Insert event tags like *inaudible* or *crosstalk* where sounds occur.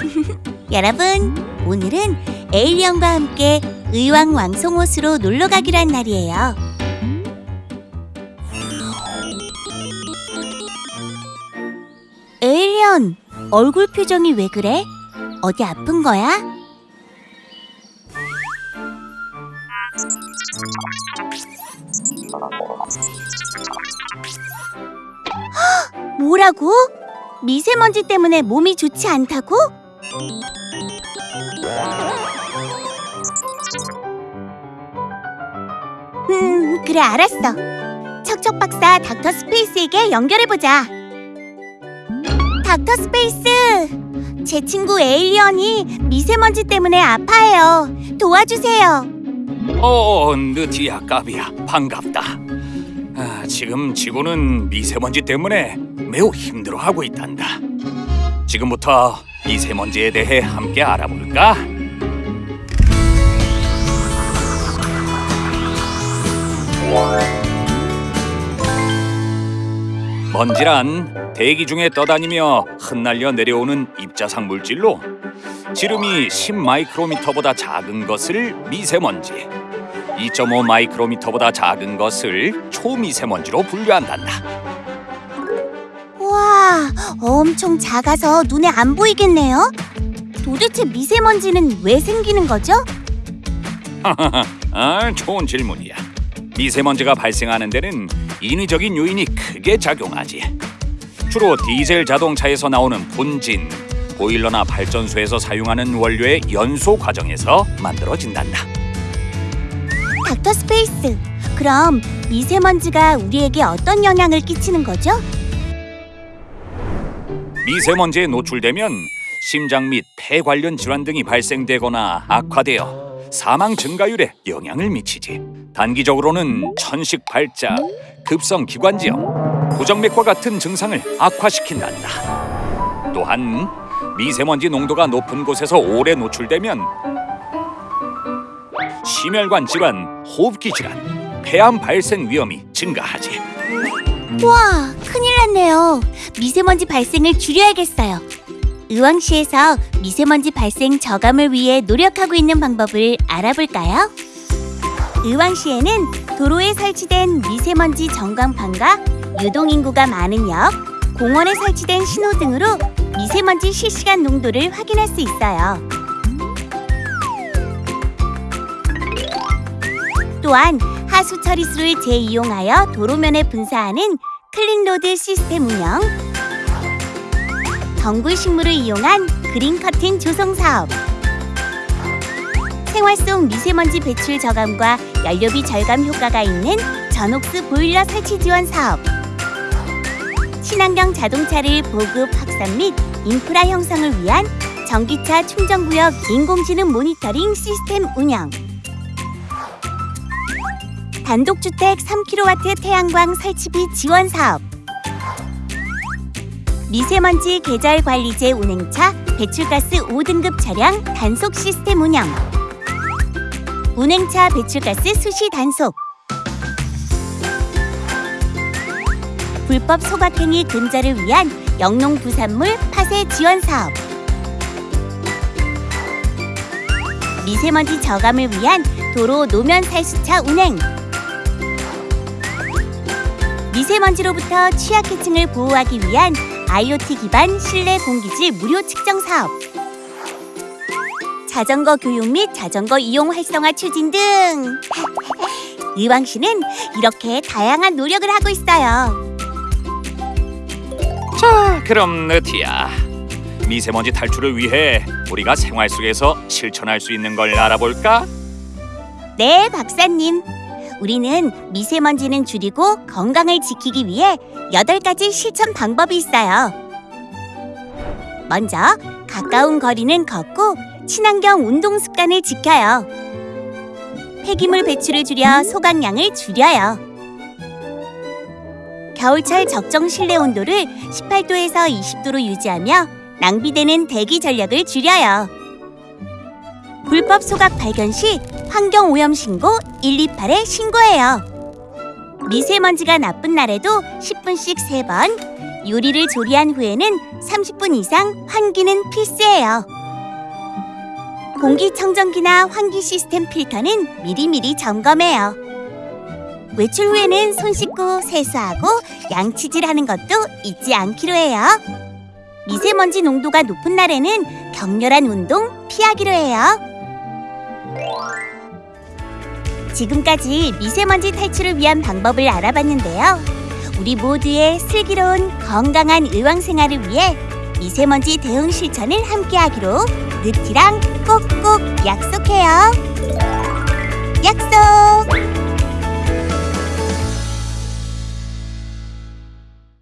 *laughs* 여러분, 오늘은 에일리언과 함께 의왕 왕송호수로 놀러 가기로 한 날이에요. 에일리언, 얼굴 표정이 왜 그래? 어디 아픈 거야? 헉, *gasps* 뭐라고? 미세먼지 때문에 몸이 좋지 않다고? 음, 그래 알았어. 척척 박사 닥터 스페이스에게 연결해보자. 닥터 스페이스! 제 친구 alien이 미세먼지 때문에 아파해요. 도와주세요. 어, 느티야 까비야 반갑다. 아, 지금 지구는 미세먼지 때문에 매우 힘들어하고 있단다. 지금부터 미세먼지에 대해 함께 알아볼까? 먼지란 대기 중에 떠다니며 흩날려 내려오는 입자상 물질로 지름이 10 마이크로미터보다 작은 것을 미세먼지, 2.5 마이크로미터보다 작은 것을 초미세먼지로 분류한단다. 와, 엄청 작아서 눈에 안 보이겠네요. 도대체 미세먼지는 왜 생기는 거죠? *laughs* 아, 좋은 질문이야. 미세먼지가 발생하는 데는 인위적인 요인이 크게 작용하지. 주로 디젤 자동차에서 나오는 분진, 보일러나 발전소에서 사용하는 원료의 연소 과정에서 만들어진단다. 닥터 스페이스. 그럼 미세먼지가 우리에게 어떤 영향을 끼치는 거죠? 미세먼지에 노출되면 심장 및 폐 관련 질환 등이 발생되거나 악화되어 사망 증가율에 영향을 미치지. 단기적으로는 천식 발작, 급성 기관지염, 부정맥과 같은 증상을 악화시킨단다. 또한 미세먼지 농도가 높은 곳에서 오래 노출되면 심혈관 질환, 호흡기 질환, 폐암 발생 위험이 증가하지. 와, 큰일 났네요. 미세먼지 발생을 줄여야겠어요. 의왕시에서 미세먼지 발생 저감을 위해 노력하고 있는 방법을 알아볼까요? 의왕시에는 도로에 설치된 미세먼지 전광판과 유동인구가 많은 역, 공원에 설치된 신호등으로 미세먼지 실시간 농도를 확인할 수 있어요. 또한 하수 처리수를 재이용하여 도로면에 분사하는 clean road 시스템 운영, 덩굴 식물을 이용한 그린 커튼 조성 사업, 생활 속 미세먼지 배출 저감과 연료비 절감 효과가 있는 저녹스 보일러 설치 지원 사업, 친환경 자동차를 보급 확산 및 인프라 형성을 위한 전기차 충전구역 인공지능 모니터링 시스템 운영, 단독주택 3kW 태양광 설치비 지원 사업 미세먼지 계절 관리제 운행차 배출가스 5등급 차량 단속 시스템 운영. 운행차 배출가스 수시 단속. 불법 소각행위 근절을 위한 영농 부산물 파쇄 지원 사업. 미세먼지 저감을 위한 도로 노면 살수차 운행. 미세먼지로부터 취약계층을 보호하기 위한 IoT 기반 실내 공기질 무료 측정 사업 자전거 교육 및 자전거 이용 활성화 추진 등 *laughs* 의왕시는 이렇게 다양한 노력을 하고 있어요 자, 그럼 느티야. 미세먼지 탈출을 위해 우리가 생활 속에서 실천할 수 있는 걸 알아볼까? 네, 박사님 우리는 미세먼지는 줄이고 건강을 지키기 위해 여덟 가지 실천 방법이 있어요 먼저 가까운 거리는 걷고 친환경 운동 습관을 지켜요. 폐기물 배출을 줄여 소각량을 줄여요. 겨울철 적정 실내 온도를 18도에서 20도로 유지하며 낭비되는 대기 전력을 줄여요. 불법 소각 발견 시 환경 오염 신고 128에 신고해요. 미세먼지가 나쁜 날에도 10분씩 3번 요리를 조리한 후에는 30분 이상 환기는 필수예요. 공기청정기나 환기 시스템 필터는 미리미리 점검해요. 외출 후에는 손 씻고 세수하고 양치질하는 것도 잊지 않기로 해요. 미세먼지 농도가 높은 날에는 격렬한 운동 피하기로 해요. 지금까지 미세먼지 탈출을 위한 방법을 알아봤는데요. 우리 모두의 슬기로운 건강한 의왕 생활을 위해 미세먼지 대응 실천을 함께하기로 느티랑 꼭꼭 약속해요. 약속!